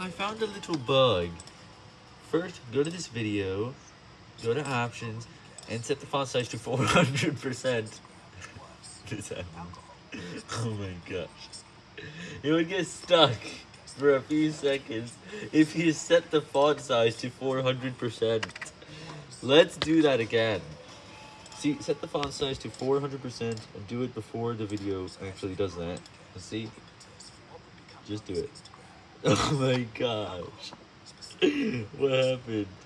I found a little bug. First, go to this video, go to options, and set the font size to 400%. This. Oh my gosh. It would get stuck for a few seconds if you set the font size to 400%. Let's do that again. See, set the font size to 400% and do it before the video actually does that. Let's see. Just do it. Oh my gosh. what happened?